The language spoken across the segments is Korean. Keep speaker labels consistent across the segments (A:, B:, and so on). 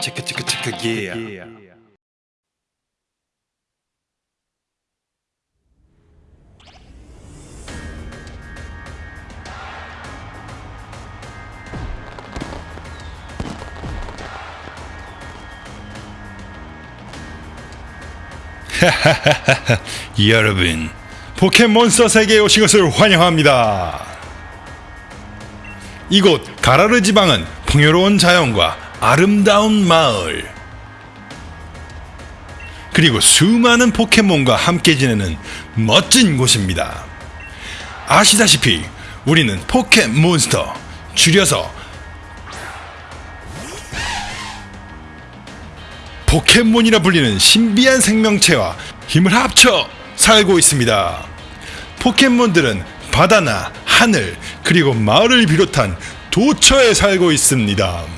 A: 체크 체크 체크 yeah. 여러분 포켓몬스터 세계에 오신 것을 환영합니다. 이곳 가라르 지방은 풍요로운 자연과 아름다운 마을 그리고 수많은 포켓몬과 함께 지내는 멋진 곳입니다. 아시다시피 우리는 포켓몬스터 줄여서 포켓몬이라 불리는 신비한 생명체와 힘을 합쳐 살고 있습니다. 포켓몬들은 바다나 하늘 그리고 마을을 비롯한 도처에 살고 있습니다.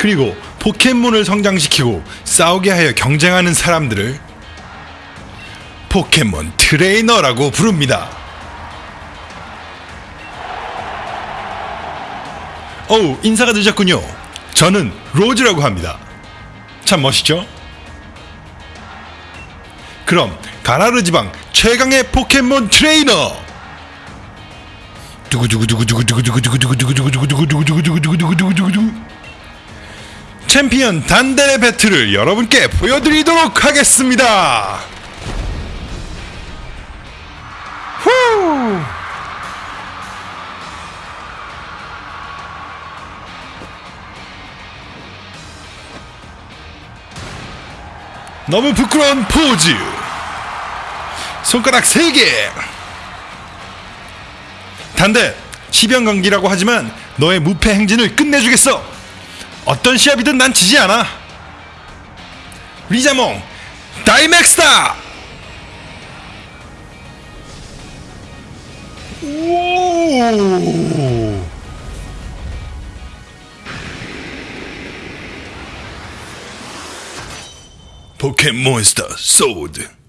A: 그리고 포켓몬을 성장시키고 싸우게 하여 경쟁하는 사람들을 포켓몬 트레이너라고 부릅니다. 어우, 인사가 늦었군요. 저는 로즈라고 합니다. 참 멋있죠? 그럼 가라르 지방 최강의 포켓몬 트레이너 두구두구두구두구두구두구두구두구두구두구두구두구두구두구두구두구두구두구 챔피언 단델의 배틀을 여러분께 보여드리도록 하겠습니다. 후! 너무 부끄러운 포즈. 손가락 3개. 단대, 시병강기라고 하지만 너의 무패 행진을 끝내주겠어. 어떤 시합이든 난 지지 않아. 리자몽, 다이맥스다! 오! 포켓몬스터 소드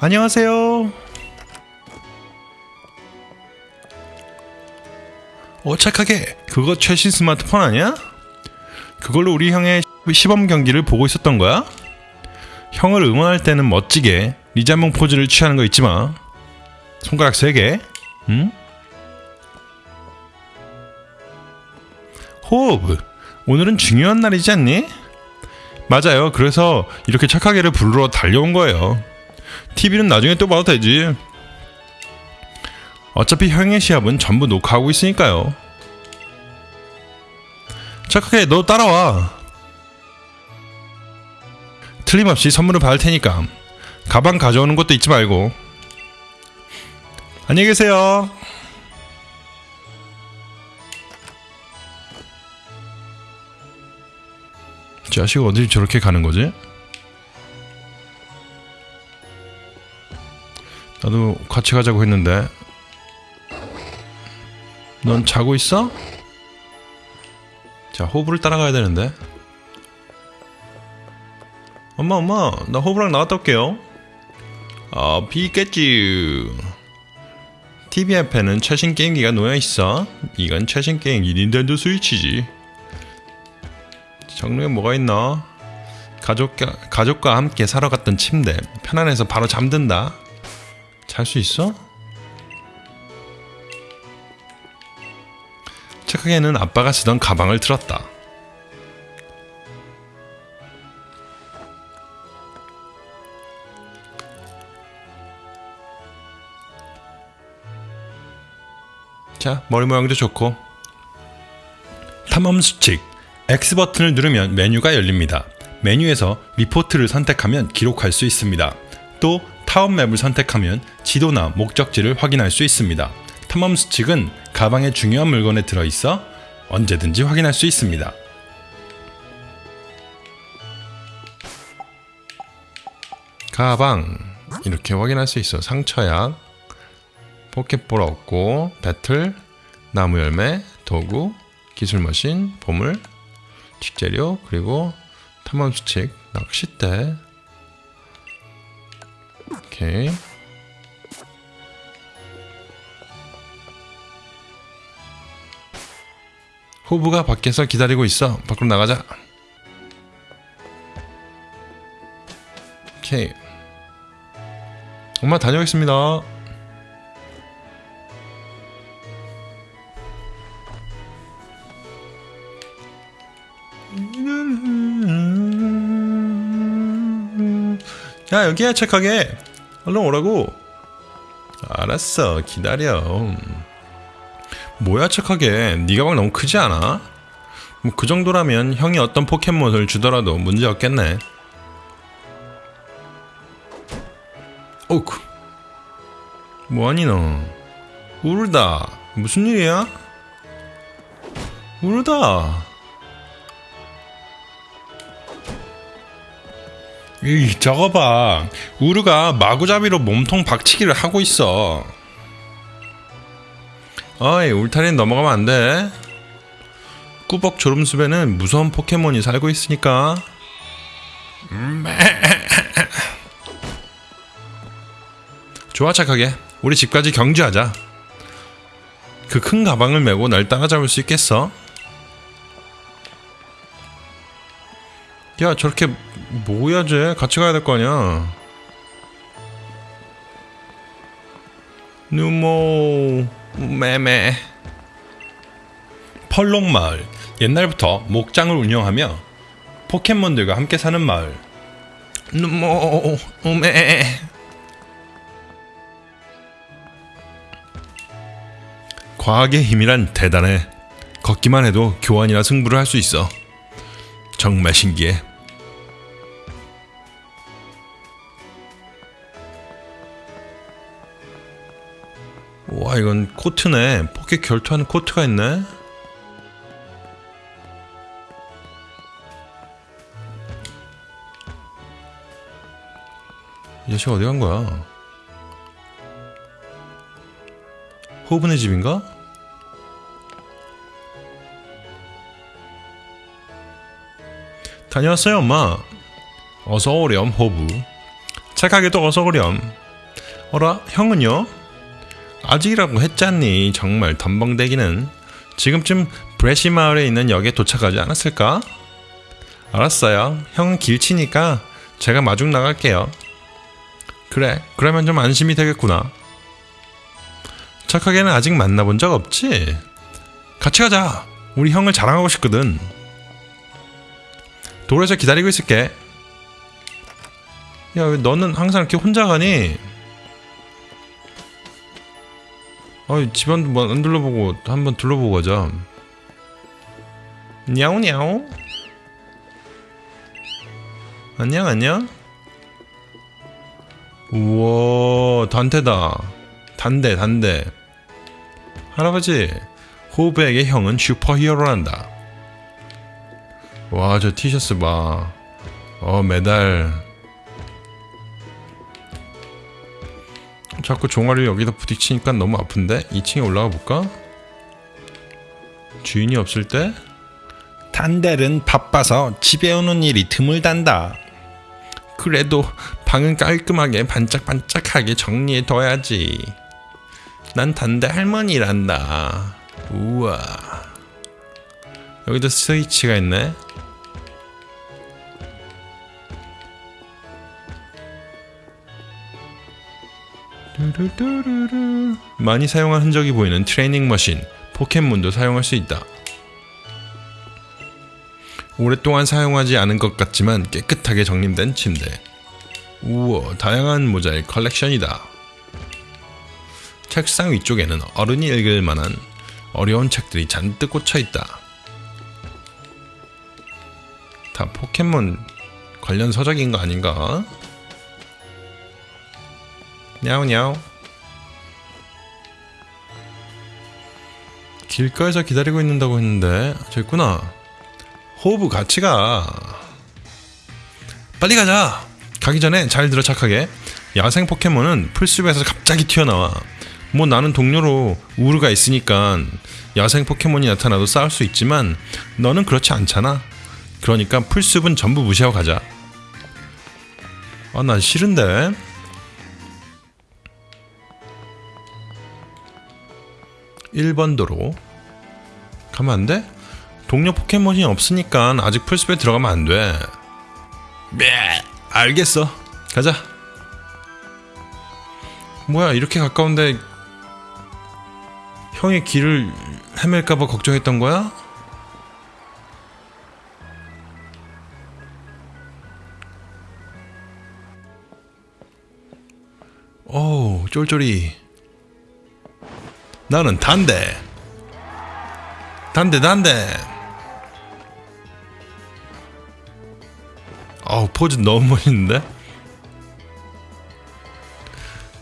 A: 안녕하세요. 어 착하게 그거 최신 스마트폰 아니야? 그걸로 우리 형의 시범 경기를 보고 있었던 거야? 형을 응원할 때는 멋지게 리자몽 포즈를 취하는 거 잊지 마. 손가락 세 개. 응? 호흡. 오늘은 중요한 날이지 않니? 맞아요. 그래서 이렇게 착하게를 부르러 달려온 거예요. TV는 나중에 또 봐도 되지. 어차피 형의 시합은 전부 녹화하고 있으니까요. 착하게 너 따라와. 틀림없이 선물을 받을 테니까 가방 가져오는 것도 잊지 말고. 안녕히 계세요. 자식 어디 저렇게 가는 거지? 나도 같이 가자고 했는데. 넌 자고 있어? 자 호브를 따라가야 되는데. 엄마 엄마 나 호브랑 나갔다 올게요. 아 비겠지. TV 앞에는 최신 게임기가 놓여있어. 이건 최신 게임기. 닌텐도 스위치지. 정리에 뭐가 있나? 가족과, 가족과 함께 사러 갔던 침대. 편안해서 바로 잠든다 잘 수 있어? 착하게는 아빠가 쓰던 가방을 들었다. 자, 머리 모양도 좋고. 탐험 수칙. X 버튼을 누르면 메뉴가 열립니다. 메뉴에서 리포트를 선택하면 기록할 수 있습니다. 또 타운 맵을 선택하면 지도나 목적지를 확인할 수 있습니다. 탐험 수칙은 가방에 중요한 물건에 들어있어 언제든지 확인할 수 있습니다. 가방 이렇게 확인할 수 있어. 상처약, 포켓볼 얻고, 배틀, 나무 열매, 도구, 기술 머신, 보물, 식재료, 그리고 탐험 수칙, 낚싯대. 오케이. 호부가 밖에서 기다리고 있어. 밖으로 나가자. 오케이. 엄마 다녀오겠습니다. 야 여기야 착하게. 얼른 오라고. 알았어 기다려. 뭐야 착하게. 네 가방 너무 크지 않아? 뭐 그 정도라면 형이 어떤 포켓몬을 주더라도 문제 없겠네. 오크 뭐하니 너? 울다. 무슨 일이야? 울다 이 저거 봐. 우르가 마구잡이로 몸통 박치기를 하고 있어. 어이 울타리는 넘어가면 안 돼. 꾸벅 조름숲에는 무서운 포켓몬이 살고 있으니까. 좋아 착하게. 우리 집까지 경주하자. 그 큰 가방을 메고 날 따라잡을 수 있겠어? 야 저렇게 뭐야 쟤? 같이 가야 될 거 아니야. 누모 매매. 펄롱마을. 옛날부터 목장을 운영하며 포켓몬들과 함께 사는 마을. 누모 매. 과학의 힘이란 대단해. 걷기만 해도 교환이나 승부를 할 수 있어. 정말 신기해 와 이건 코트네. 포켓 결투하는 코트가 있네. 이 자식 어디 간 거야? 호브네 집인가? 다녀왔어요 엄마. 어서 오렴 호브. 착하게도 어서 오렴. 어라 형은요? 아직이라고 했잖니 정말 덤벙대기는. 지금쯤 브레시 마을에 있는 역에 도착하지 않았을까? 알았어요. 형은 길치니까 제가 마중 나갈게요. 그래 그러면 좀 안심이 되겠구나. 착하게는 아직 만나본 적 없지? 같이 가자. 우리 형을 자랑하고 싶거든. 도로에서 기다리고 있을게. 야왜 너는 항상 이렇게 혼자 가니? 아, 집안도 뭐 안 둘러보고 한번 둘러보고 가자. 냐우냐우. 안녕 안녕. 우와 단테다. 단대 단대. 할아버지 호브에게 형은 슈퍼히어로란다. 와 저 티셔츠 봐. 어 메달. 자꾸 종아리 여기다 부딪히니까 너무 아픈데 2층에 올라가 볼까? 주인이 없을 때? 단델은 바빠서 집에 오는 일이 드물단다. 그래도 방은 깔끔하게 반짝반짝하게 정리해 둬야지. 난 단대 할머니란다. 우와. 여기도 스위치가 있네. 뚜루뚜루루. 많이 사용한 흔적이 보이는 트레이닝 머신, 포켓몬도 사용할 수 있다. 오랫동안 사용하지 않은 것 같지만 깨끗하게 정림된 침대. 우와, 다양한 모자의 컬렉션이다. 책상 위쪽에는 어른이 읽을 만한 어려운 책들이 잔뜩 꽂혀 있다. 다 포켓몬 관련 서적인 거 아닌가? 냐우냐우 길가에서 기다리고 있는다고 했는데 저 있구나. 호브 같이 가. 빨리 가자. 가기 전에 잘 들어 착하게. 야생 포켓몬은 풀숲에서 갑자기 튀어나와. 뭐 나는 동료로 우르가 있으니까 야생 포켓몬이 나타나도 싸울 수 있지만 너는 그렇지 않잖아. 그러니까 풀숲은 전부 무시하고 가자. 아 난 싫은데 1번 도로 가면 안 돼? 동료 포켓몬이 없으니까 아직 풀숲에 들어가면 안 돼. 네, 알겠어. 가자. 뭐야, 이렇게 가까운데 형이 길을 헤맬까봐 걱정했던 거야? 오, 쫄쫄이. 나는 단델. 단델 단델. 어우 포즈 너무 멋있는데?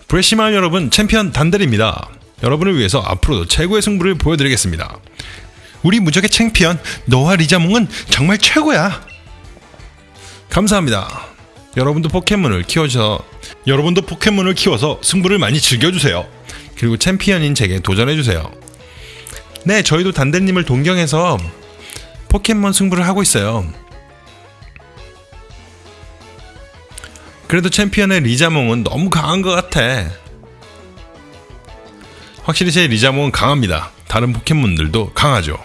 A: 브래시마을 여러분 챔피언 단델입니다. 여러분을 위해서 앞으로도 최고의 승부를 보여드리겠습니다. 우리 무적의 챔피언 너와 리자몽은 정말 최고야. 감사합니다. 여러분도 포켓몬을 키워서 여러분도 포켓몬을 키워서 승부를 많이 즐겨주세요. 그리고 챔피언인 제게 도전해주세요. 네, 저희도 단대님을 동경해서 포켓몬 승부를 하고 있어요. 그래도 챔피언의 리자몽은 너무 강한 것 같아. 확실히 제 리자몽은 강합니다. 다른 포켓몬들도 강하죠.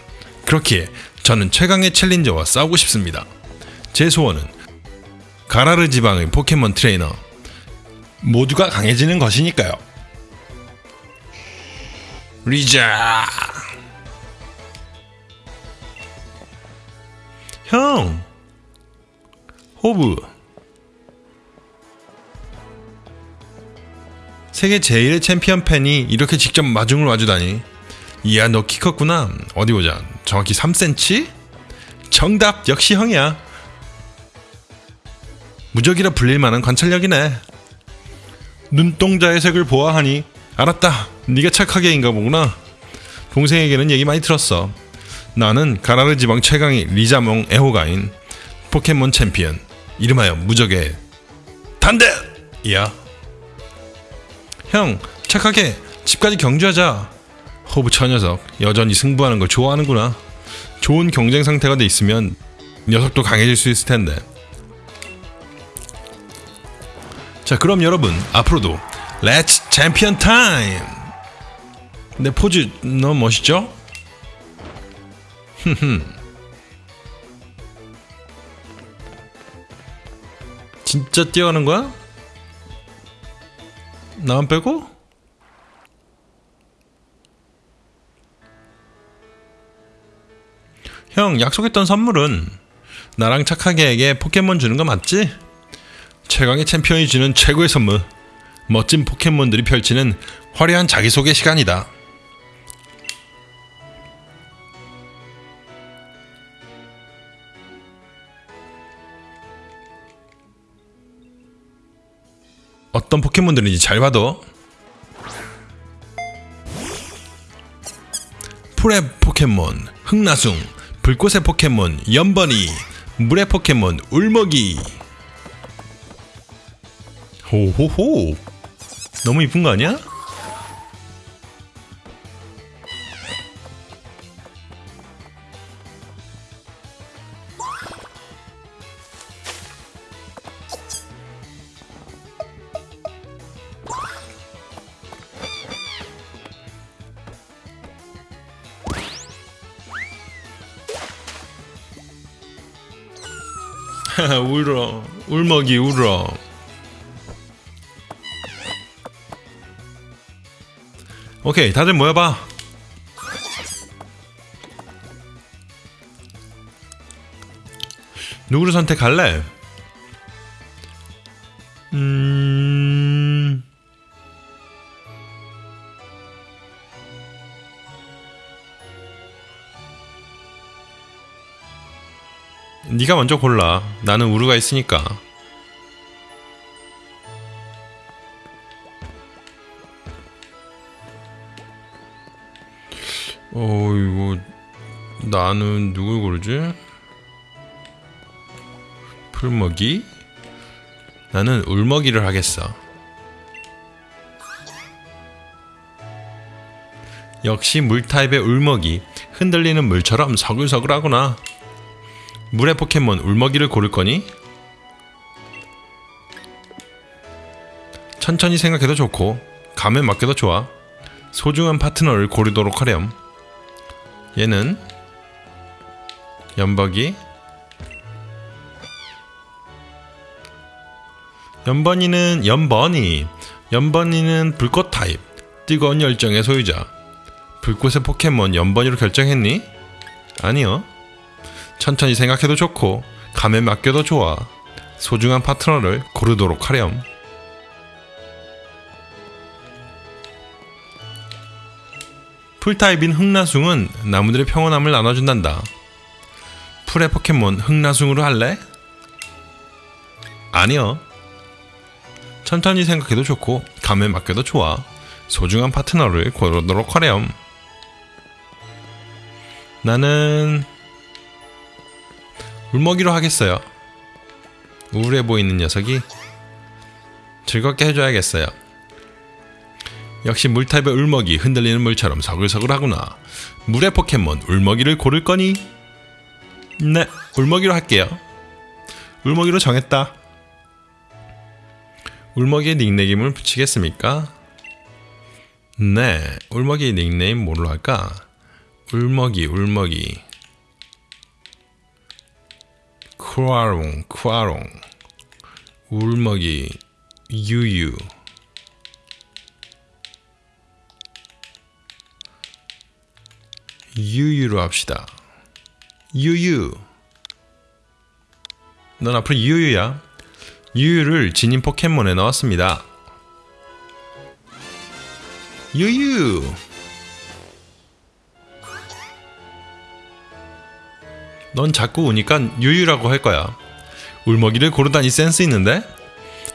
A: 그렇기에 저는 최강의 챌린저와 싸우고 싶습니다. 제 소원은 가라르 지방의 포켓몬 트레이너 모두가 강해지는 것이니까요. 리자. 형 호브 세계 제일의 챔피언 팬이 이렇게 직접 마중을 와주다니. 이야 너 키 컸구나. 어디 보자. 정확히 3cm? 정답 역시 형이야. 무적이라 불릴 만한 관찰력이네. 눈동자의 색을 보아하니 알았다. 네가 착하게 인가 보구나. 동생에게는 얘기 많이 들었어. 나는 가라르 지방 최강의 리자몽 애호가인 포켓몬 챔피언. 이름하여 무적의 단델이야. 형 착하게 집까지 경주하자. 호브 저 녀석 여전히 승부하는 걸 좋아하는구나. 좋은 경쟁 상대가 돼 있으면 녀석도 강해질 수 있을 텐데. 자 그럼 여러분 앞으로도 let's champion time 내 포즈 너무 멋있죠? 진짜 뛰어가는 거야? 나만 빼고? 형 약속했던 선물은 나랑 착하게에게 포켓몬 주는 거 맞지? 최강의 챔피언이 주는 최고의 선물 멋진 포켓몬들이 펼치는 화려한 자기소개 시간이다. 어떤 포켓몬들인지 잘 봐도 풀의 포켓몬 흑나숭 불꽃의 포켓몬 연번이 물의 포켓몬 울먹이. 호호호 너무 이쁜 거 아니야? 울어 울먹이 울어 오케이 다들 모여봐 누구를 선택할래? 음... 네가 먼저 골라. 나는 우르가 있으니까. 나는 누굴 고르지? 풀먹이? 나는 울먹이를 하겠어. 역시 물타입의 울먹이 흔들리는 물처럼 서글서글하구나. 물의 포켓몬 울먹이를 고를 거니? 천천히 생각해도 좋고 감에 맞게도 좋아. 소중한 파트너를 고르도록 하렴. 얘는 연버기 연번이는 연번이. 연번이는 불꽃 타입. 뜨거운 열정의 소유자. 불꽃의 포켓몬 연번이로 결정했니? 아니요. 천천히 생각해도 좋고 감에 맡겨도 좋아. 소중한 파트너를 고르도록 하렴. 풀타입인 흑나숭은 나무들의 평온함을 나눠준단다 풀의 포켓몬 흑나숭으로 할래? 아니요. 천천히 생각해도 좋고 감에 맡겨도 좋아. 소중한 파트너를 고르도록 하렴. 나는 울먹이로 하겠어요. 우울해 보이는 녀석이 즐겁게 해줘야겠어요. 역시 물타입의 울먹이 흔들리는 물처럼 서글서글하구나. 물의 포켓몬 울먹이를 고를 거니? 네 울먹이로 할게요 울먹이로 정했다 울먹이의 닉네임을 붙이겠습니까? 네, 울먹이 닉네임 뭘로 할까? 울먹이, 울먹이. 쿠아롱, 쿠아롱. 울먹이, 유유. 유유로 합시다. 유유. 넌 앞으로 유유야. 유유를 진인 포켓몬에 넣었습니다. 유유! 넌 자꾸 우니까 유유라고 할 거야. 울먹이를 고르다니 센스 있는데?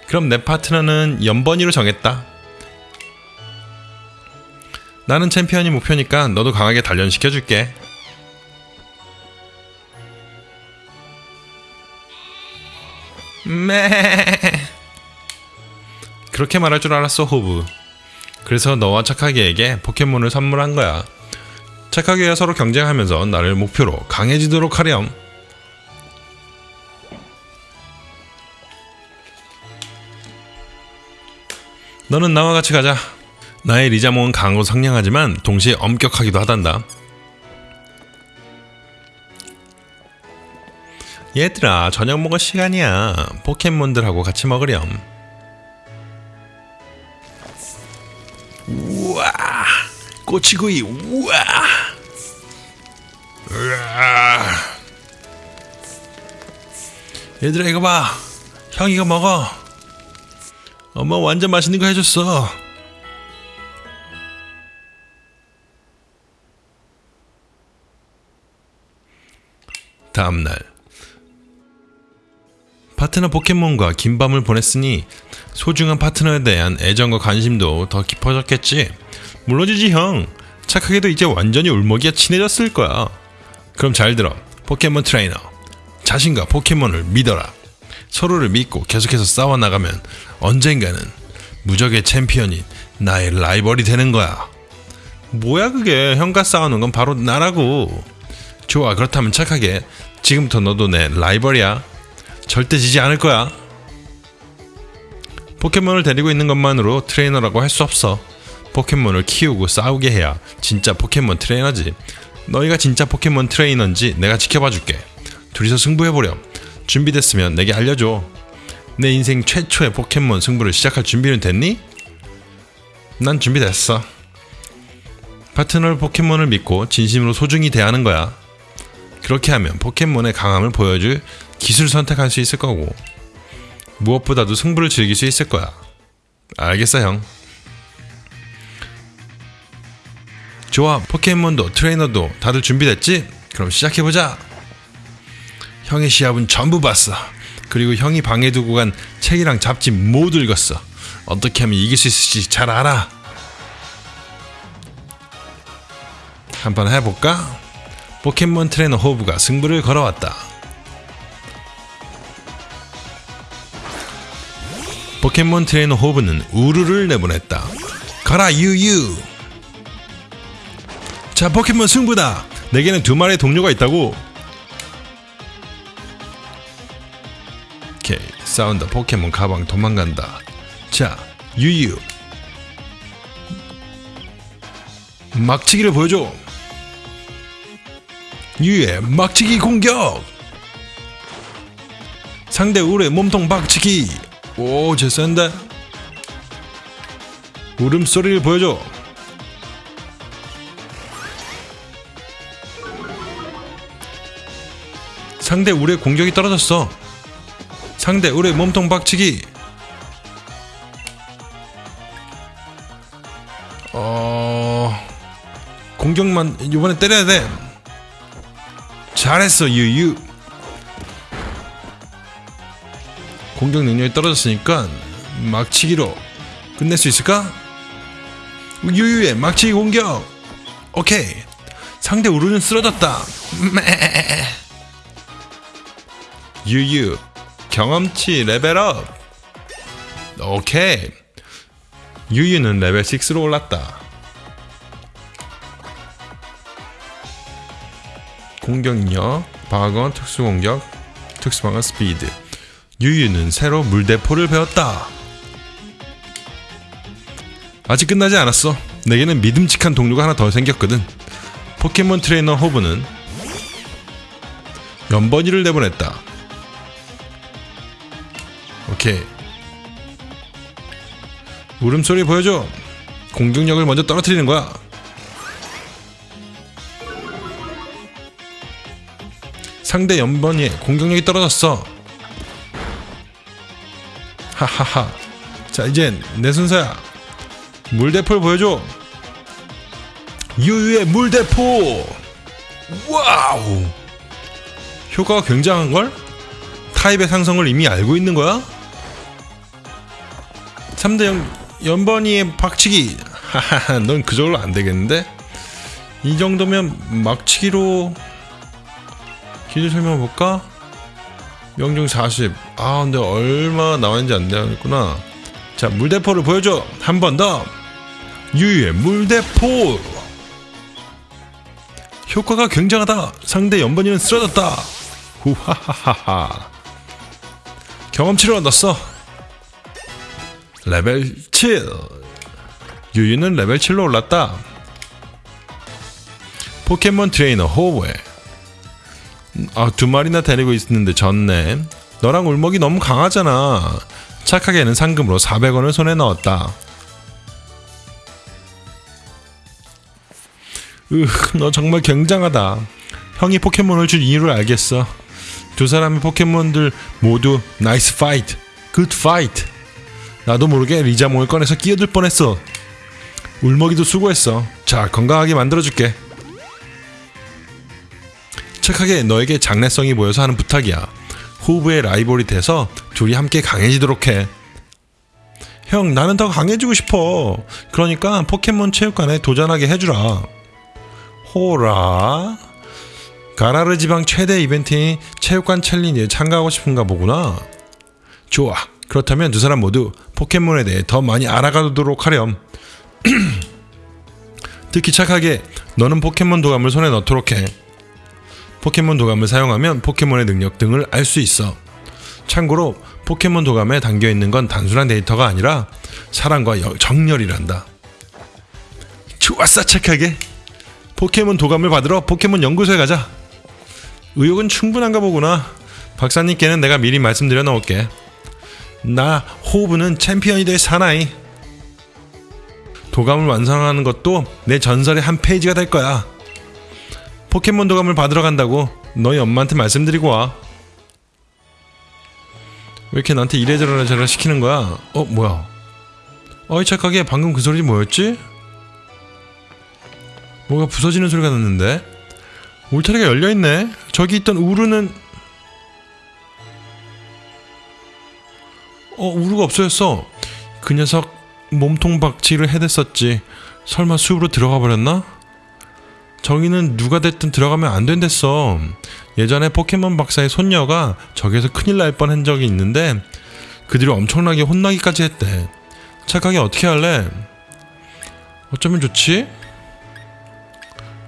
A: 그럼 내 파트너는 연번이로 정했다. 나는 챔피언이 목표니까 너도 강하게 단련시켜줄게. 매 그렇게 말할 줄 알았어 호브 그래서 너와 착하게에게 포켓몬을 선물한 거야. 착하게와 서로 경쟁하면서 나를 목표로 강해지도록 하렴. 너는 나와 같이 가자. 나의 리자몽은 강하고 상냥하지만 동시에 엄격하기도 하단다 얘들아 저녁 먹을 시간이야. 포켓몬들하고 같이 먹으렴. 우와 꼬치구이 우와. 으아. 얘들아 이거 봐. 형 이거 먹어. 엄마 완전 맛있는 거 해줬어. 다음날 파트너 포켓몬과 긴 밤을 보냈으니 소중한 파트너에 대한 애정과 관심도 더 깊어졌겠지. 물론이지 형. 착하게도 이제 완전히 울먹이가 친해졌을 거야. 그럼 잘 들어. 포켓몬 트레이너. 자신과 포켓몬을 믿어라. 서로를 믿고 계속해서 싸워나가면 언젠가는 무적의 챔피언인 나의 라이벌이 되는 거야. 뭐야 그게 형과 싸우는 건 바로 나라고. 좋아 그렇다면 착하게 지금부터 너도 내 라이벌이야. 절대 지지 않을 거야. 포켓몬을 데리고 있는 것만으로 트레이너라고 할 수 없어. 포켓몬을 키우고 싸우게 해야 진짜 포켓몬 트레이너지. 너희가 진짜 포켓몬 트레이너인지 내가 지켜봐 줄게. 둘이서 승부해보렴. 준비됐으면 내게 알려줘. 내 인생 최초의 포켓몬 승부를 시작할 준비는 됐니? 난 준비됐어. 파트너 포켓몬을 믿고 진심으로 소중히 대하는 거야. 그렇게 하면 포켓몬의 강함을 보여줄 기술 선택할 수 있을 거고 무엇보다도 승부를 즐길 수 있을 거야. 알겠어 형. 좋아 포켓몬도 트레이너도 다들 준비됐지? 그럼 시작해보자. 형의 시합은 전부 봤어. 그리고 형이 방에 두고 간 책이랑 잡지 모두 읽었어. 어떻게 하면 이길 수 있을지 잘 알아. 한번 해볼까? 포켓몬 트레이너 호브가 승부를 걸어왔다. 포켓몬 트레이너 호브는 우르를 내보냈다. 가라 유유. 자 포켓몬 승부다. 내게는 두 마리의 동료가 있다고. 오케이 싸운다 포켓몬 가방 도망간다. 자 유유. 막치기를 보여줘. 유의 막치기 공격. 상대 우르의 몸통 박치기. 오, 제 센데. 울음소리를 보여줘. 상대 우르의 공격이 떨어졌어. 상대 우르의 몸통 박치기. 어... 공격만 이번에 때려야 돼. 잘했어, 유유. 공격 능력이 떨어졌으니까 막치기로 끝낼 수 있을까? 유유의 막치기 공격. 오케이. 상대 우르는 쓰러졌다. 매. 유유 경험치 레벨업. 오케이. 유유는 레벨 6로 올랐다. 공격력, 방어, 특수공격, 특수방어 스피드. 유유는 새로 물대포를 배웠다. 아직 끝나지 않았어. 내게는 믿음직한 동료가 하나 더 생겼거든. 포켓몬 트레이너 호브는 염버니를 내보냈다. 오케이. 울음소리 보여줘. 공격력을 먼저 떨어뜨리는 거야. 상대 염버니의 공격력이 떨어졌어. 하하하. 자, 이젠 내 순서야. 물대포를 보여줘. 유유의 물대포. Wow. 효과가 굉장한 걸? 타입의 상성을 이미 알고 있는 거야? 3대 연, 연번이의 박치기. 하하하, 넌 그저걸로 안 되겠는데? 이 정도면 막치기로 기술 설명 볼까? 명중 40. 아, 근데 얼마 나왔는지 안 되겠구나. 자, 물대포를 보여줘. 한 번 더. 유유의 물대포. 효과가 굉장하다. 상대 연번이는 쓰러졌다. 후하하하하. 경험치를 얻었어. 레벨 7. 유유는 레벨 7로 올랐다. 포켓몬 트레이너 호브에 아, 두 마리나 데리고 있는데 졌네. 너랑 울머기 너무 강하잖아. 착하게는 상금으로 400원을 손에 넣었다. 으, 너 정말 굉장하다. 형이 포켓몬을 준 이유를 알겠어. 두 사람의 포켓몬들 모두 nice fight, Good fight. 나도 모르게 리자몽을 꺼내서 끼어들 뻔했어. 울머기도 수고했어. 자, 건강하게 만들어줄게. 착하게 너에게 장래성이 보여서 하는 부탁이야. 호브의 라이벌이 돼서 둘이 함께 강해지도록 해. 형, 나는 더 강해지고 싶어. 그러니까 포켓몬 체육관에 도전하게 해주라. 호라. 가라르 지방 최대 이벤트인 체육관 챌린지에 참가하고 싶은가 보구나. 좋아. 그렇다면 두 사람 모두 포켓몬에 대해 더 많이 알아가도록 하렴. 특히 착하게 너는 포켓몬 도감을 손에 넣도록 해. 포켓몬 도감을 사용하면 포켓몬의 능력 등을 알 수 있어. 참고로 포켓몬 도감에 담겨 있는 건 단순한 데이터가 아니라 사랑과 여- 정열이란다. 좋았어 착하게. 포켓몬 도감을 받으러 포켓몬 연구소에 가자. 의욕은 충분한가 보구나. 박사님께는 내가 미리 말씀드려 놓을게. 나 호브는 챔피언이 될 사나이. 도감을 완성하는 것도 내 전설의 한 페이지가 될 거야. 포켓몬 도감을 받으러 간다고 너희 엄마한테 말씀드리고 와. 왜 이렇게 나한테 이래저래 저래 시키는 거야? 어 뭐야? 어이 착하게 방금 그 소리 뭐였지? 뭐가 부서지는 소리가 났는데? 울타리가 열려 있네. 저기 있던 우르는 어 우르가 없어졌어. 그 녀석 몸통 박치를 해댔었지. 설마 숲으로 들어가 버렸나? 저기는 누가 됐든 들어가면 안 된댔어. 예전에 포켓몬 박사의 손녀가 저기서 큰일 날 뻔한 적이 있는데 그들이 엄청나게 혼나기까지 했대. 착하게 어떻게 할래? 어쩌면 좋지?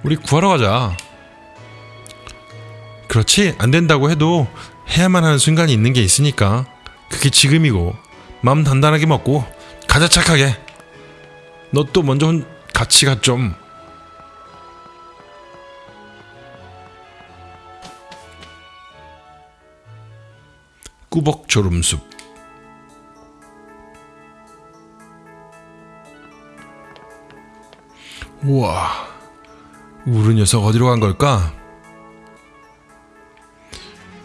A: 우리 구하러 가자. 그렇지 안 된다고 해도 해야만 하는 순간이 있는 게 있으니까 그게 지금이고 마음 단단하게 먹고 가자 착하게. 너 또 먼저 혼- 같이 가 좀. 꾸벅 졸음숲 우와 우르 녀석 어디로 간 걸까?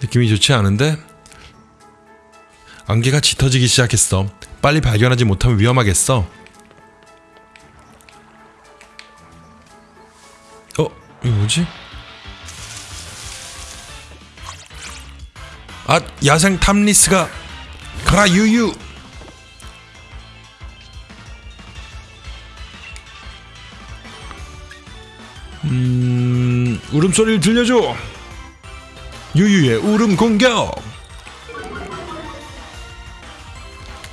A: 느낌이 좋지 않은데? 안개가 짙어지기 시작했어 빨리 발견하지 못하면 위험하겠어 어? 이거 뭐지? 아 야생 탐리스가 가라 유유. 음 울음소리를 들려줘. 유유의 울음 공격.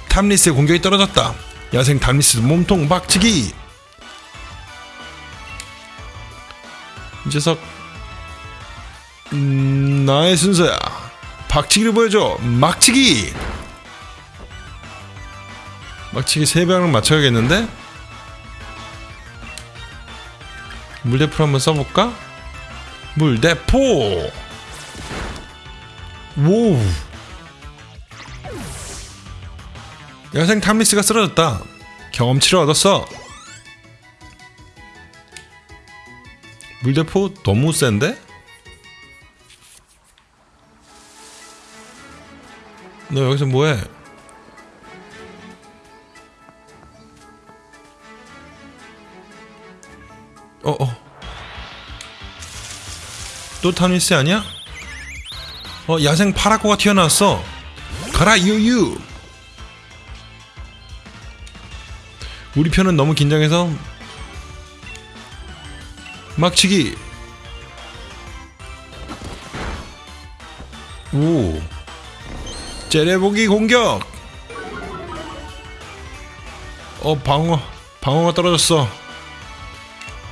A: 탐리스의 공격이 떨어졌다. 야생 탐리스 몸통 박치기. 이 녀석 음, 나의 순서야 박치기를 보여줘. 막치기. 막치기 세 방을 맞춰야겠는데? 물대포 한번 써볼까? 물대포. 오. 야생 탐리스가 쓰러졌다. 경험치를 얻었어. 물대포 너무 센데? 너 여기서 뭐해? 어, 어. 또 타니스 아니야? 어, 야생 파라코가 튀어나왔어. 가라, 유유! 우리 편은 너무 긴장해서 막치기. 오. 째려보기 공격. 어 방어 방어가 떨어졌어.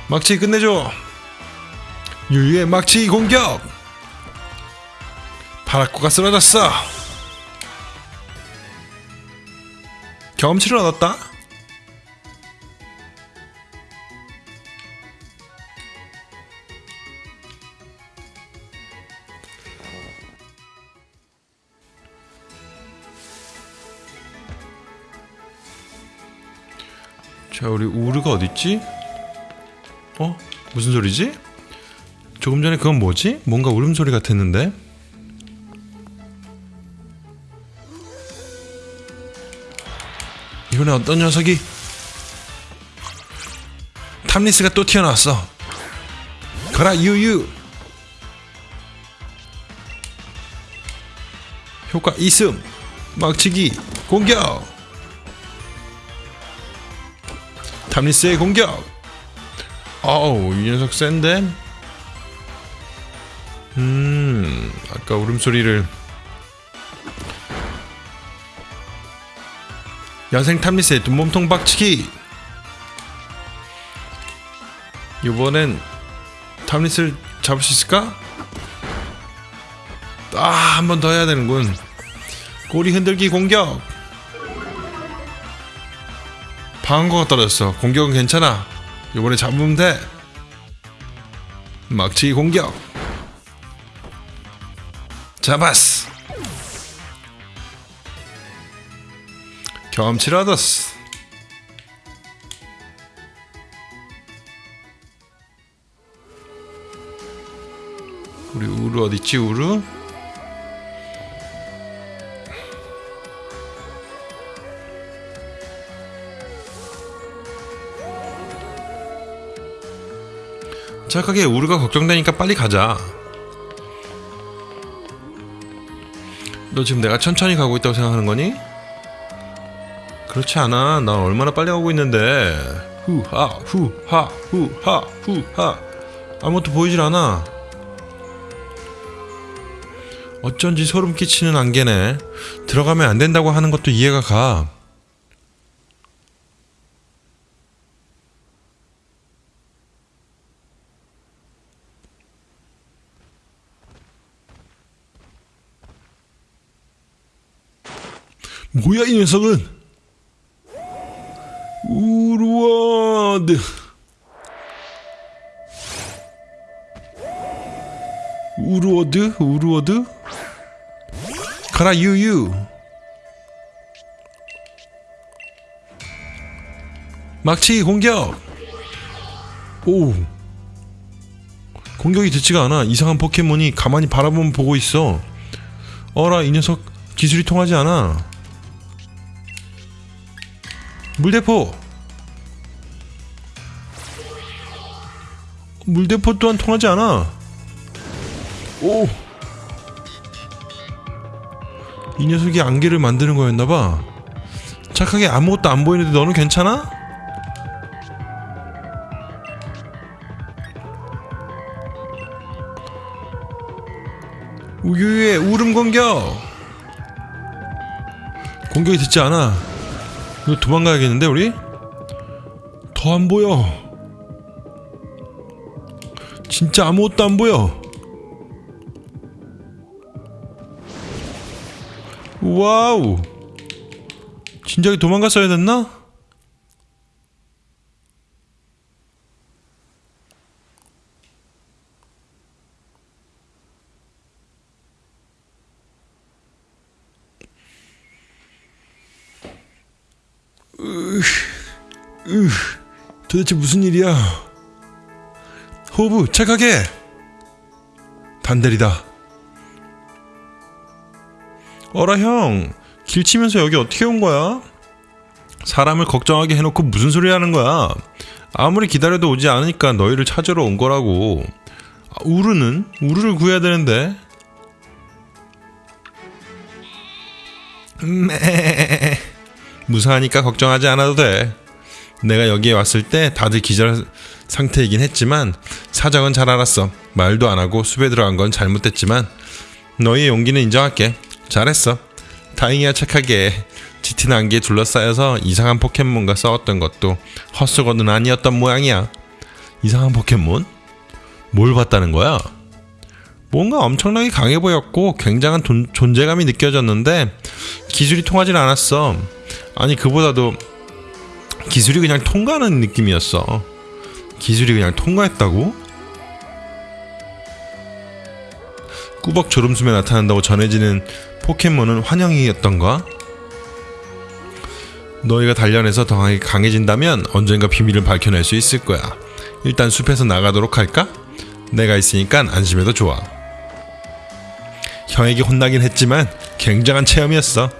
A: 막치 끝내줘. 유유의 막치 공격. 파라코가 쓰러졌어. 경험치를 얻었다. 자, 우리 우르가 어딨지? 어? 무슨 소리지? 조금 전에 그건 뭐지? 뭔가 울음소리 같았는데? 이번에 어떤 녀석이 탐리스가 또 튀어나왔어 가라 유유 효과 있음 막치기 공격 탐리스의 공격. 어우 이 녀석 센데? 음 아까 울음소리를. 야생 탐리스의 몸통 박치기. 이번엔 탐리스를 잡을 수 있을까? 아 한 번 더 해야 되는군. 꼬리 흔들기 공격 방어가 떨어졌어. 공격은 괜찮아. 이번에 잡으면 돼. 막치기 공격. 잡았어. 경험치를 얻었어 우리 우르 어딨지 우르? 착하게 우르가 걱정되니까 빨리 가자 너 지금 내가 천천히 가고 있다고 생각하는 거니? 그렇지 않아. 난 얼마나 빨리 가고 있는데. 후하 후하 후하 후하. 아무것도 보이질 않아. 어쩐지 소름 끼치는 안개네. 들어가면 안 된다고 하는 것도 이해가 가. 뭐야 이 녀석은? 우르와드. 우르워드? 우르워드? 가라 유유 막치 공격 오 공격이 듣지가 않아 이상한 포켓몬이 가만히 바라보면 보고 있어 어라 이 녀석 기술이 통하지 않아 물대포 물대포 또한 통하지 않아 오! 이 녀석이 안개를 만드는 거였나봐. 착하게 아무것도 안 보이는데 너는 괜찮아? 우유의 울음 공격! 공격이 듣지 않아. 이거 도망가야겠는데, 우리? 더 안 보여. 진짜 아무것도 안 보여. 와우 진작에 도망갔어야 됐나? 으, 으, 도대체 무슨 일이야? 호부 착하게 단델이다. 어라 형, 길 치면서 여기 어떻게 온 거야? 사람을 걱정하게 해놓고 무슨 소리 하는 거야? 아무리 기다려도 오지 않으니까 너희를 찾으러 온 거라고. 아, 우르는? 우르를 구해야 되는데. 매 무사하니까 걱정하지 않아도 돼. 내가 여기에 왔을 때 다들 기절 상태이긴 했지만 사정은 잘 알았어. 말도 안 하고 숲에 들어간 건 잘못됐지만 너희의 용기는 인정할게. 잘했어. 다행이야 착하게. 짙은 안개에 둘러싸여서 이상한 포켓몬과 싸웠던 것도 헛수고는 아니었던 모양이야. 이상한 포켓몬? 뭘 봤다는 거야? 뭔가 엄청나게 강해 보였고 굉장한 돈, 존재감이 느껴졌는데 기술이 통하진 않았어. 아니 그보다도 기술이 그냥 통과하는 느낌이었어. 기술이 그냥 통과했다고? 꾸벅 졸음숨에 나타난다고 전해지는 포켓몬은 환영이었던가? 너희가 단련해서 더 강해진다면 언젠가 비밀을 밝혀낼 수 있을 거야. 일단 숲에서 나가도록 할까? 내가 있으니까 안심해도 좋아. 형에게 혼나긴 했지만 굉장한 체험이었어.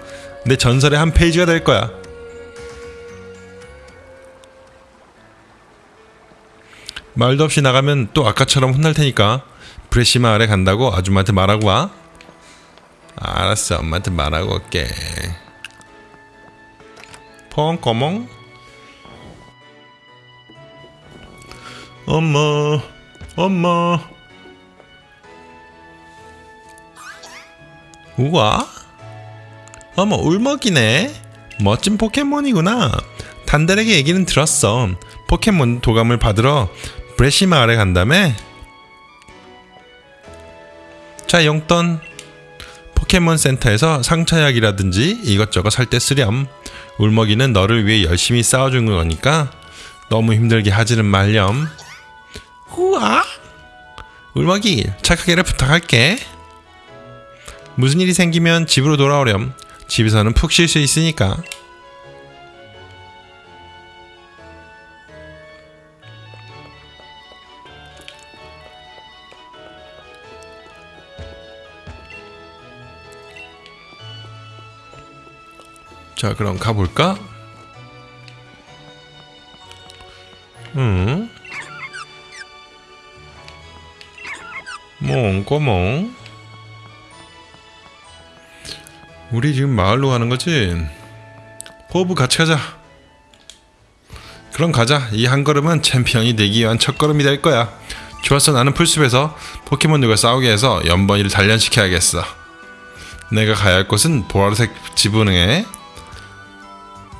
A: 내 전설의 한 페이지가 될 거야. 말도 없이 나가면 또 아까처럼 혼날 테니까 브레시마 아래 간다고 아줌마한테 말하고 와. 알았어, 엄마한테 말하고 올게. 펑꺼멍? 엄마, 엄마. 우와, 어머 울먹이네. 멋진 포켓몬이구나. 단달에게 얘기는 들었어. 포켓몬 도감을 받으러 브레시 마을에 간다며? 자 용돈 포켓몬 센터에서 상처약이라든지 이것저것 살 때 쓰렴. 울먹이는 너를 위해 열심히 싸워준 거니까 너무 힘들게 하지는 말렴. 우와! 울먹이 착하게를 부탁할게. 무슨 일이 생기면 집으로 돌아오렴. 집에서는 푹 쉴 수 있으니까. 자, 그럼 가볼까? 응? 몽꼬몽 우리 지금 마을로 가는 거지? 호브 같이 가자 그럼 가자 이 한 걸음은 챔피언이 되기 위한 첫걸음이 될 거야 좋았어 나는 풀숲에서 포켓몬들과 싸우게 해서 연번이를 단련시켜야겠어 내가 가야 할 곳은 보라색 지붕에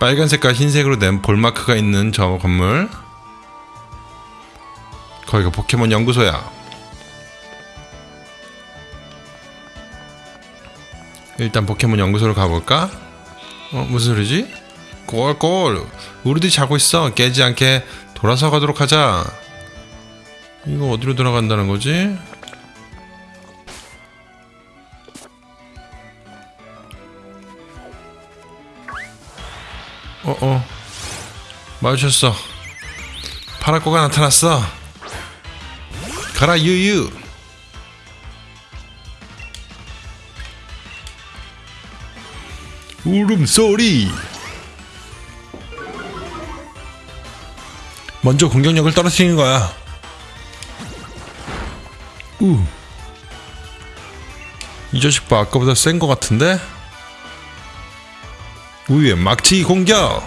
A: 빨간색과 흰색으로 된 볼마크가 있는 저 건물 거기가 포켓몬 연구소야 일단 포켓몬 연구소로 가볼까? 어 무슨 소리지? 꼴꼴 우리들이 자고 있어 깨지 않게 돌아서 가도록 하자 이거 어디로 돌아간다는 거지? 어 어. 마주쳤어. 파라코가 나타났어. 가라 유유. 울음소리. 먼저 공격력을 떨어뜨리는 거야. 우. 이 자식 봐 아까보다 센 거 같은데? 우유의 막치 공격.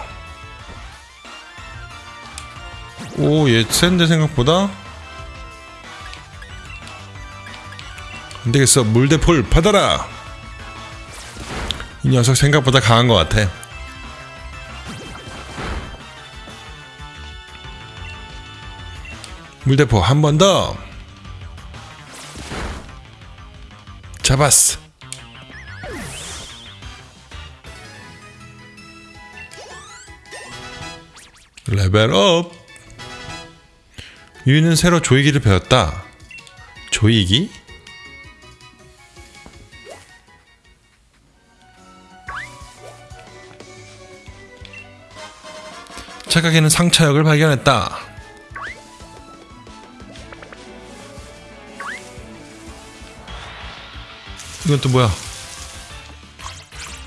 A: 오얘 센데 생각보다. 안되겠어. 물대폴 받아라. 이 녀석 생각보다 강한 것 같아. 물대포 한 번 더. 잡았어 레벨 업. 유이는 새로 조이기를 배웠다. 조이기? 착각에는 상처역을 발견했다. 이건 또 뭐야?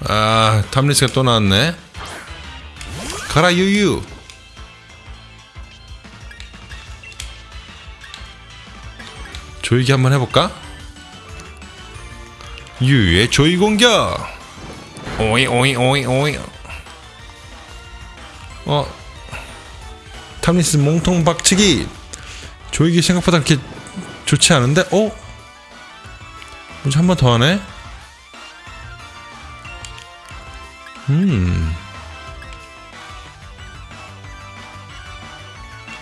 A: 아 탐리스가 또 나왔네. 가라 유유 조이기 한번 해볼까? 유유의 조이 공격 오이 오이 오이 오이 어 탐리스 몸통 박치기 조이기 생각보다 그렇게 좋지 않은데 어? 뭐지 한번 더 하네? 음.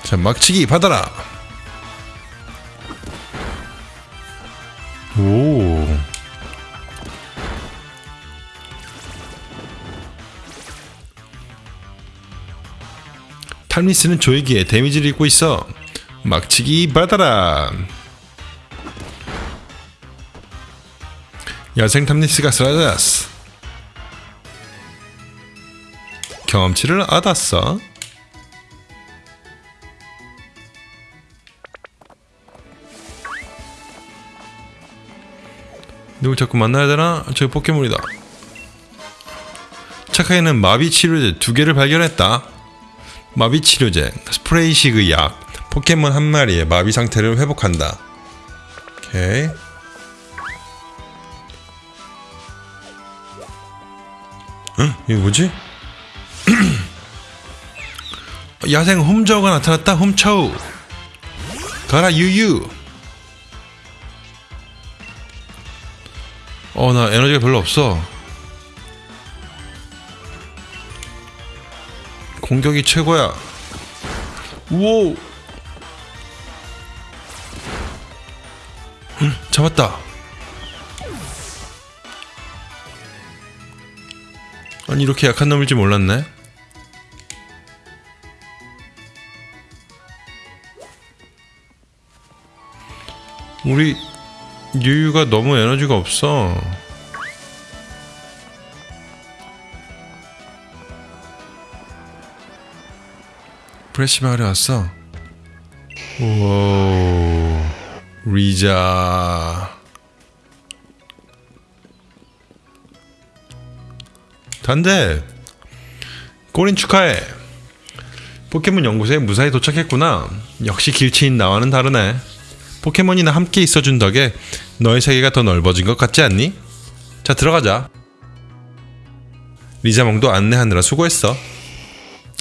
A: 자, 막치기 받아라. 오. 탈미스는 조이기에 데미지를 입고 있어. 막치기 받아라. 야생 탐리스가 쓰러졌어. 경험치를 얻었어. 누굴 자꾸 만나야 되나? 저기 포켓몬이다. 착하게는 마비 치료제 두 개를 발견했다. 마비 치료제, 스프레이식의 약, 포켓몬 한 마리의 마비 상태를 회복한다. 오케이. 응? 이거 뭐지? 야생 홈저우가 나타났다. 홈차우. 가라 유유. 어, 나 에너지가 별로 없어. 공격이 최고야. 우오. 응, 잡았다. 아니 이렇게 약한 놈일지 몰랐네. 우리 유유가 너무 에너지가 없어. 프레시 마을에 왔어. 오, 리자. 단데 꼬린 축하해. 포켓몬 연구소에 무사히 도착했구나. 역시 길치인 나와는 다르네. 포켓몬이나 함께 있어준 덕에 너의 세계가 더 넓어진 것 같지 않니? 자 들어가자. 리자몽도 안내하느라 수고했어.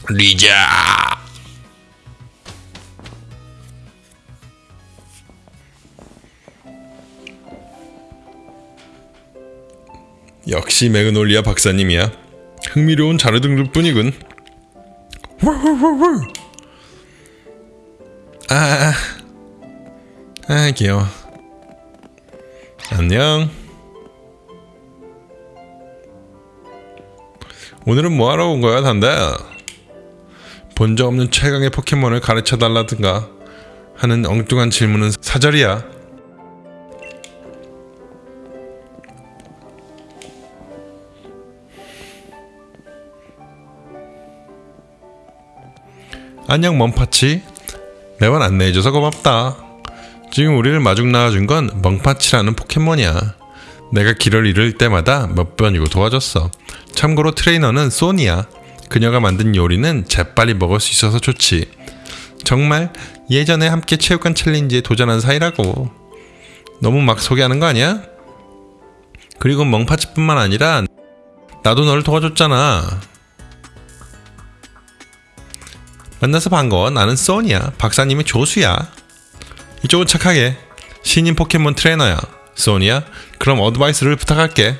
A: 리자! 역시 매그놀리아 박사님이야. 흥미로운 자료 등급뿐이군. 아, 아, 아, 아 귀여워. 안녕. 오늘은 뭐하러 온 거야, 단다? 본 적 없는 최강의 포켓몬을 가르쳐 달라든가 하는 엉뚱한 질문은 사절이야. 안녕 멍파치 매번 안내해줘서 고맙다 지금 우리를 마중 나와준 건 멍파치라는 포켓몬이야 내가 길을 잃을 때마다 몇 번이고 도와줬어 참고로 트레이너는 소니야 그녀가 만든 요리는 재빨리 먹을 수 있어서 좋지 정말 예전에 함께 체육관 챌린지에 도전한 사이라고 너무 막 소개하는 거 아니야? 그리고 멍파치뿐만 아니라 나도 너를 도와줬잖아 만나서 반가워. 나는 소니야. 박사님의 조수야. 이쪽은 착하게. 신인 포켓몬 트레이너야. 소니야. 그럼 어드바이스를 부탁할게.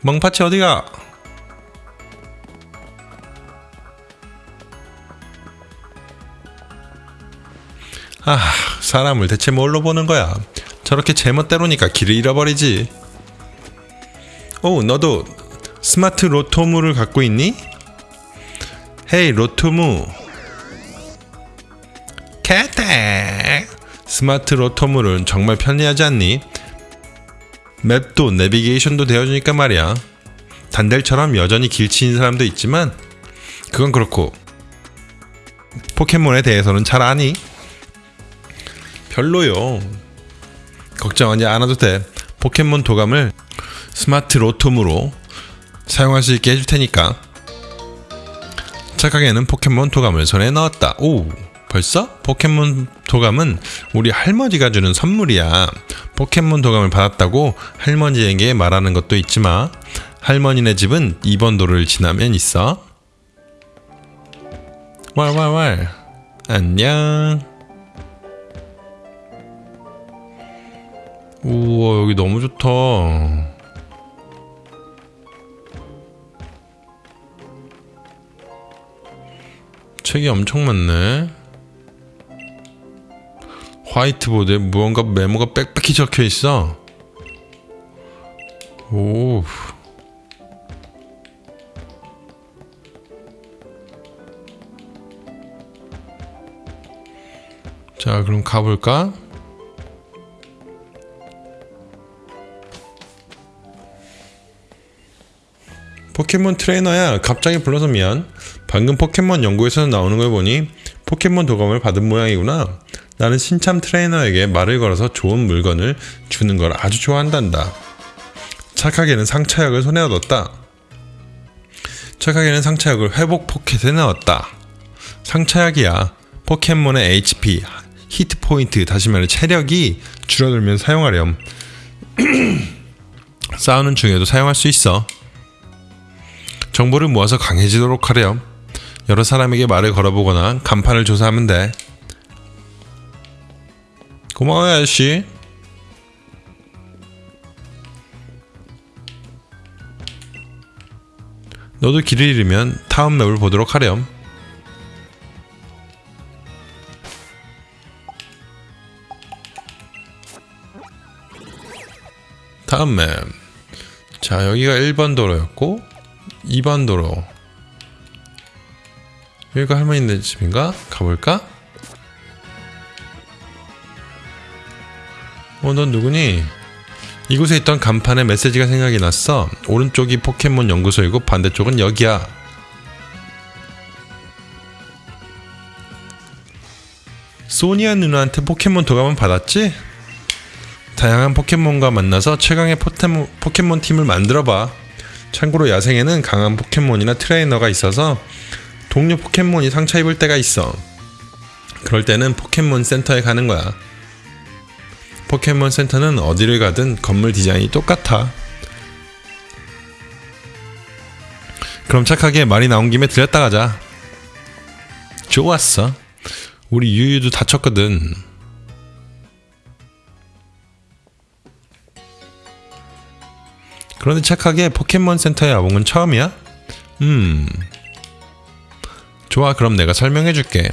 A: 멍파치 어디가? 아, 사람을 대체 뭘로 보는 거야? 저렇게 제멋대로니까 길을 잃어버리지. 오, 너도 스마트 로토무를 갖고 있니? Hey 로토무 캐택 스마트 로토무는 정말 편리하지 않니? map도 내비게이션도 되어주니까 말이야 단델처럼 여전히 길치인 사람도 있지만 그건 그렇고 포켓몬에 대해서는 잘 아니? 별로요 걱정하지 않아도 돼 포켓몬 도감을 스마트 로톰으로 사용할 수 있게 해줄 테니까 착하게는 포켓몬 도감을 손에 넣었다. 오, 벌써? 포켓몬 도감은 우리 할머니가 주는 선물이야. 포켓몬 도감을 받았다고 할머니에게 말하는 것도 있지만 할머니네 집은 2번 도를 지나면 있어. 왈왈왈. 안녕. 우와, 여기 너무 좋다. 책이 엄청 많네. 화이트보드에 무언가 메모가 빽빽히 적혀 있어. 오. 자, 그럼 가볼까? 포켓몬 트레이너야, 갑자기 불러서 미안. 방금 포켓몬 연구에서 나오는 걸 보니 포켓몬 도감을 받은 모양이구나. 나는 신참 트레이너에게 말을 걸어서 좋은 물건을 주는 걸 아주 좋아한단다. 착하게는 상처약을 손에 얻었다. 착하게는 상처약을 회복 포켓에 넣었다. 상처약이야. 포켓몬의 HP, 히트 포인트, 다시 말해 체력이 줄어들면 사용하렴. 싸우는 중에도 사용할 수 있어. 정보를 모아서 강해지도록 하렴. 여러 사람에게 말을 걸어보거나 간판을 조사하면 돼. 고마워요, 아저씨. 너도 길을 잃으면 다음 맵을 보도록 하렴. 다음 맵. 자, 여기가 1번 도로였고 2번 도로. 여기가 할머니네 집인가? 가볼까? 어, 넌 누구니? 이곳에 있던 간판에 메시지가 생각이 났어. 오른쪽이 포켓몬 연구소이고 반대쪽은 여기야. 소니아 누나한테 포켓몬 도감은 받았지? 다양한 포켓몬과 만나서 최강의 포테모, 포켓몬 팀을 만들어봐. 참고로 야생에는 강한 포켓몬이나 트레이너가 있어서 동료 포켓몬이 상처 입을 때가 있어. 그럴 때는 포켓몬 센터에 가는 거야. 포켓몬 센터는 어디를 가든 건물 디자인이 똑같아. 그럼 착하게 말이 나온 김에 들렸다 가자. 좋았어. 우리 유유도 다쳤거든. 그런데 착하게 포켓몬 센터에 와본 건 처음이야? 음. 좋아, 그럼 내가 설명해 줄게.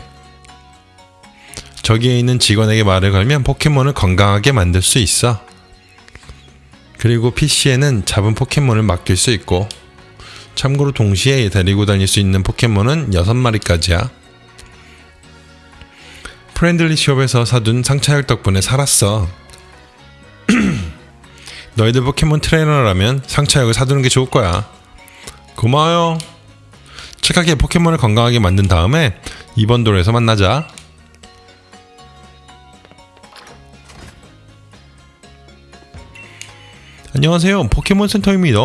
A: 저기에 있는 직원에게 말을 걸면 포켓몬을 건강하게 만들 수 있어. 그리고 PC에는 잡은 포켓몬을 맡길 수 있고, 참고로 동시에 데리고 다닐 수 있는 포켓몬은 6마리까지야. 프렌들리 숍에서 사둔 상처약 덕분에 살았어. 너희들 포켓몬 트레이너라면 상처약을 사두는 게 좋을 거야. 고마워요. 착하게 포켓몬을 건강하게 만든 다음에 이번 도로에서 만나자. 안녕하세요. 포켓몬 센터입니다.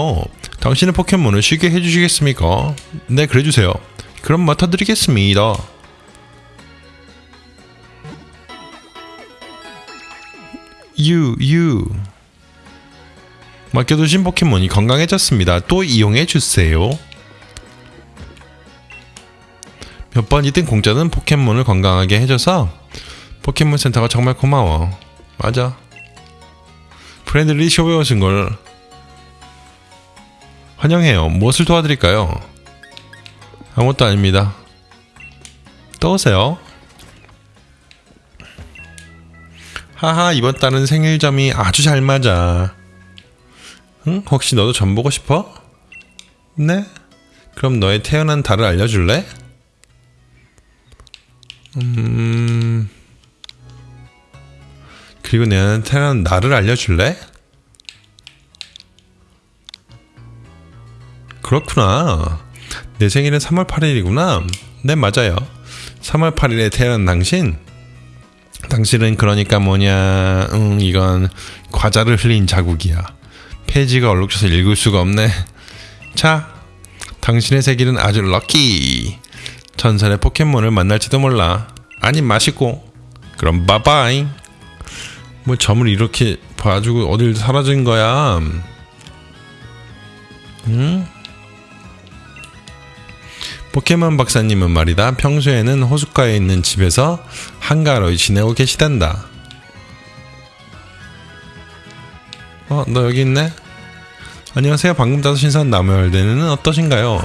A: 당신의 포켓몬을 쉬게 해주시겠습니까? 네, 그래주세요. 그럼 맡아드리겠습니다. 유, 유. 맡겨두신 포켓몬이 건강해졌습니다. 또 이용해주세요. 몇 번이든 공짜는 포켓몬을 건강하게 해줘서 포켓몬 센터가 정말 고마워. 맞아. 프렌들리 숍에 오신 걸 환영해요. 무엇을 도와드릴까요? 아무것도 아닙니다. 또 오세요. 하하, 이번 달은 생일점이 아주 잘 맞아. 응? 혹시 너도 점 보고 싶어? 네? 그럼 너의 태어난 달을 알려줄래? 음... 그리고 태어난 날을 알려줄래? 그렇구나. 내 생일은 3월 8일이구나. 네, 맞아요. 3월 8일에 태어난 당신? 당신은 그러니까 뭐냐, 음, 이건 과자를 흘린 자국이야. 페이지가 얼룩져서 읽을 수가 없네. 자, 당신의 생일은 아주 럭키. 전설의 포켓몬을 만날지도 몰라. 아니, 맛있고. 그럼 바바이. 뭐 점을 이렇게 봐주고 어딜 사라진 거야? 응? 포켓몬 박사님은 말이다. 평소에는 호숫가에 있는 집에서 한가로이 지내고 계시단다. 어, 너 여기 있네? 안녕하세요. 방금 따서 신선 나무열대는 어떠신가요?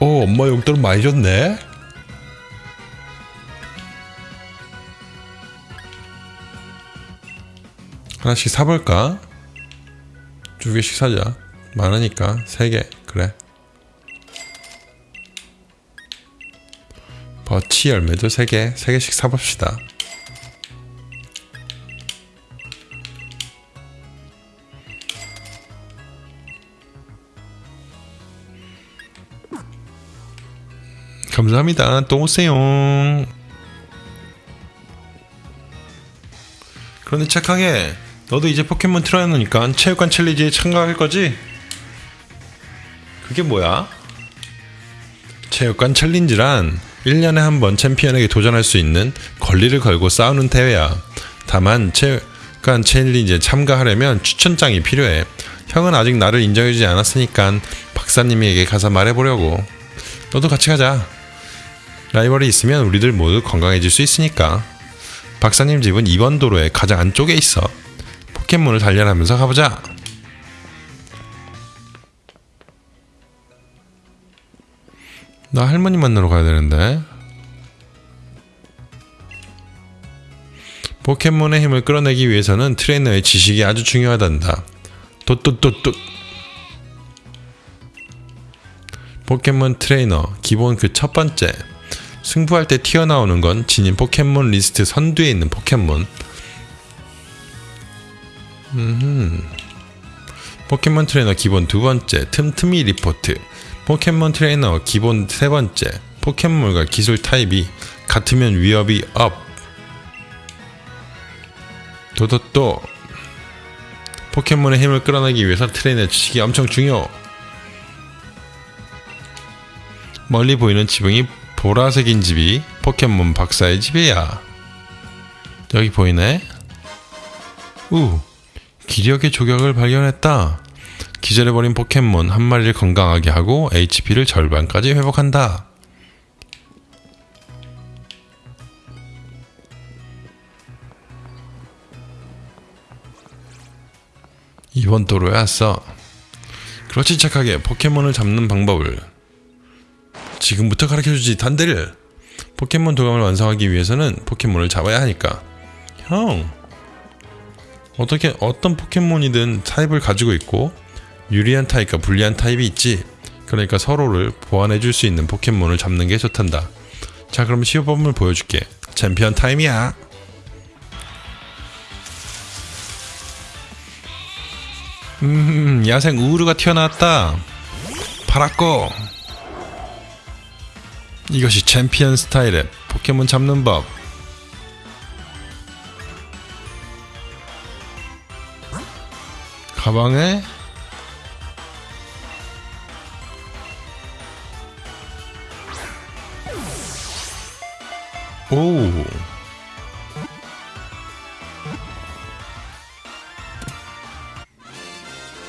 A: 오, 엄마 용돈 많이 줬네? 하나씩 사볼까? 두 개씩 사자. 많으니까 세 개. 그래. 버치 열매도 세 개, 세 개씩 사봅시다. 감사합니다. 또 오세요. 그런데 착하게 너도 이제 포켓몬 트레이너니까 체육관 챌린지에 참가할 거지? 그게 뭐야? 체육관 챌린지란 1년에 한 번 챔피언에게 도전할 수 있는 권리를 걸고 싸우는 대회야. 다만 체육관 챌린지에 참가하려면 추천장이 필요해. 형은 아직 나를 인정해주지 않았으니까 박사님에게 가서 말해보려고. 너도 같이 가자. 라이벌이 있으면 우리들 모두 건강해질 수 있으니까. 박사님 집은 2번 도로의 가장 안쪽에 있어. 포켓몬을 단련하면서 가보자. 나 할머니 만나러 가야 되는데. 포켓몬의 힘을 끌어내기 위해서는 트레이너의 지식이 아주 중요하단다. 또또또또 포켓몬 트레이너 기본 그 첫 번째 승부할 때 튀어나오는 건 지닌 포켓몬 리스트 선두에 있는 포켓몬. 음흠. 포켓몬 트레이너 기본 두 번째 틈틈이 리포트. 포켓몬 트레이너 기본 세 번째 포켓몬과 기술 타입이 같으면 위력이 up. 또또또 포켓몬의 힘을 끌어내기 위해서 트레이너의 지식이 엄청 중요. 멀리 보이는 지붕이 보라색인 집이 포켓몬 박사의 집이야. 여기 보이네? 우, 기력의 조격을 발견했다. 기절해버린 포켓몬 한 마리를 건강하게 하고 HP를 절반까지 회복한다. 이번 도로에 왔어. 그렇지 착하게 포켓몬을 잡는 방법을 지금부터 가르쳐주지 단대를 포켓몬 도감을 완성하기 위해서는 포켓몬을 잡아야 하니까 형 어떻게 어떤 포켓몬이든 타입을 가지고 있고 유리한 타입과 불리한 타입이 있지. 그러니까 서로를 보완해 줄 수 있는 포켓몬을 잡는 게 좋단다. 자 그럼 시범을 보여줄게. 챔피언 타임이야. 음 야생 우르가 튀어나왔다. 파랗고. 이것이 챔피언 스타일의 포켓몬 잡는 법 가방에 오.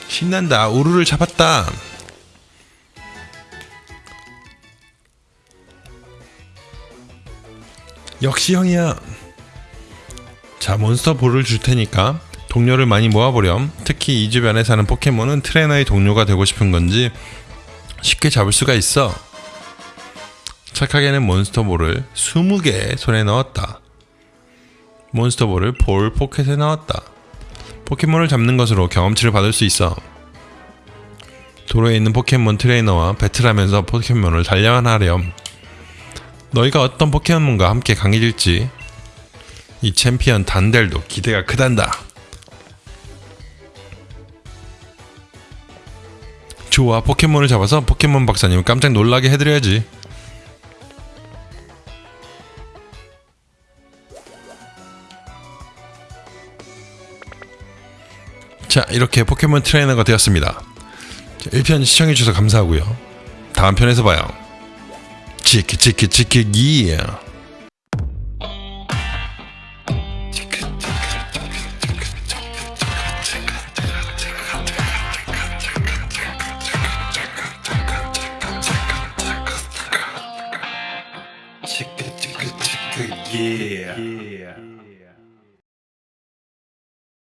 A: 신난다. 우르를 잡았다. 역시 형이야. 자 몬스터 볼을 줄 테니까 동료를 많이 모아보렴 특히 이 주변에 사는 포켓몬은 트레이너의 동료가 되고 싶은 건지 쉽게 잡을 수가 있어 착하게는 몬스터볼을 20개 손에 넣었다. 몬스터볼을 볼 포켓에 넣었다. 포켓몬을 잡는 것으로 경험치를 받을 수 있어. 도로에 있는 포켓몬 트레이너와 배틀하면서 포켓몬을 단련하렴. 너희가 어떤 포켓몬과 함께 강해질지 이 챔피언 단델도 기대가 크단다. 좋아 포켓몬을 잡아서 포켓몬 박사님 깜짝 놀라게 해드려야지. 자 이렇게 포켓몬 트레이너가 되었습니다. 1편 시청해주셔서 감사하고요. 다음 편에서 봐요. 치키 치키 치키 기